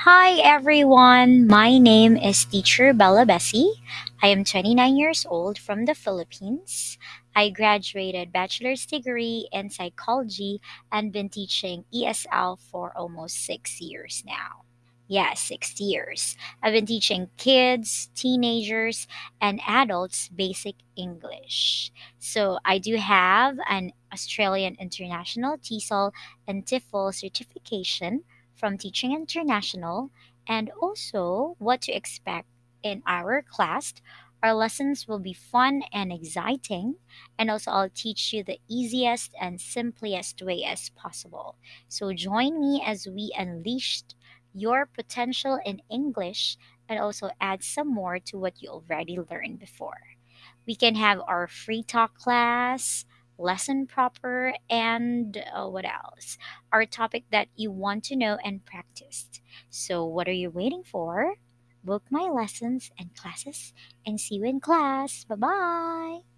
Hi everyone, my name is Teacher Bella Bessie. I am 29 years old from the Philippines. I graduated bachelor's degree in psychology and been teaching ESL for almost 6 years now. Yeah, 6 years. I've been teaching kids, teenagers, and adults basic English. So I do have an Australian International TESOL and TEFL certification from Teaching International and also what to expect in our class. Our lessons will be fun and exciting, and also I'll teach you the easiest and simplest way as possible. So join me as we unleashed your potential in English and also add some more to what you already learned before. We can have our free talk class, lesson proper, and uh, what else? Our topic that you want to know and practice. So, what are you waiting for? Book my lessons and classes and see you in class. Bye bye.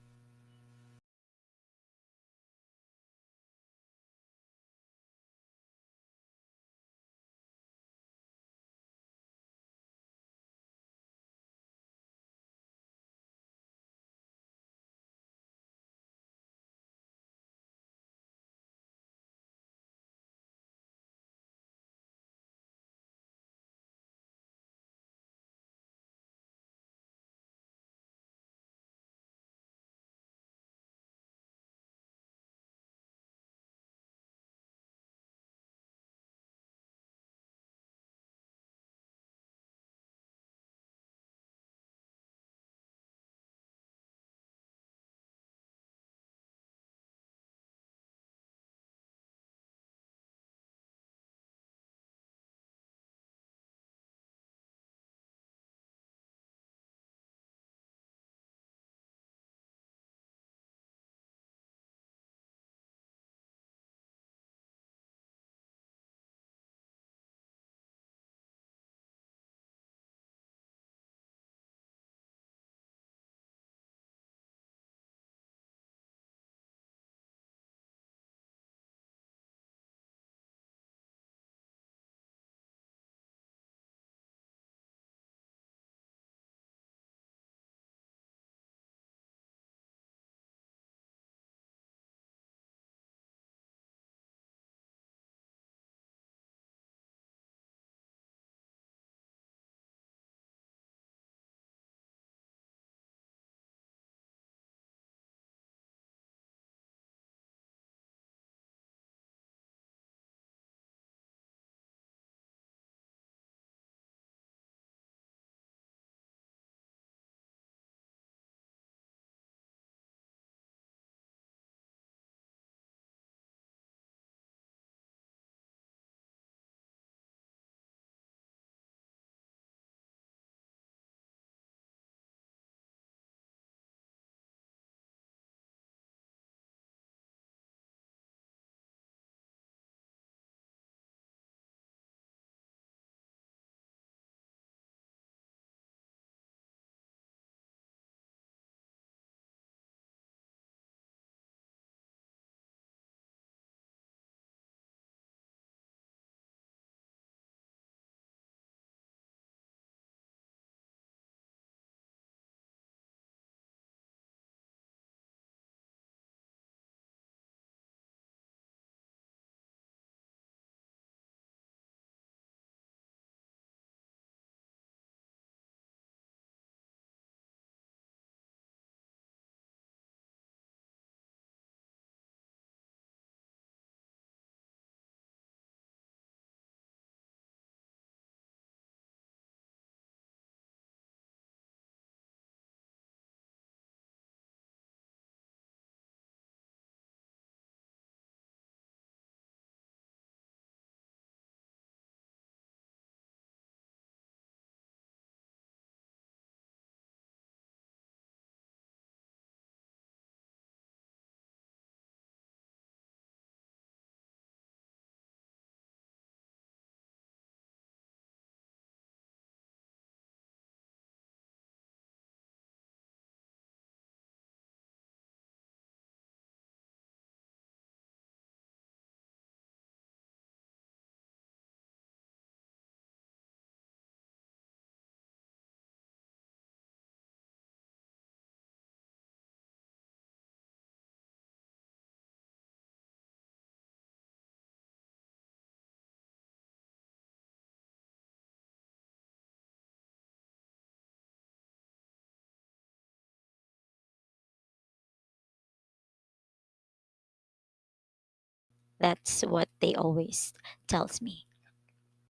That's what they always tells me.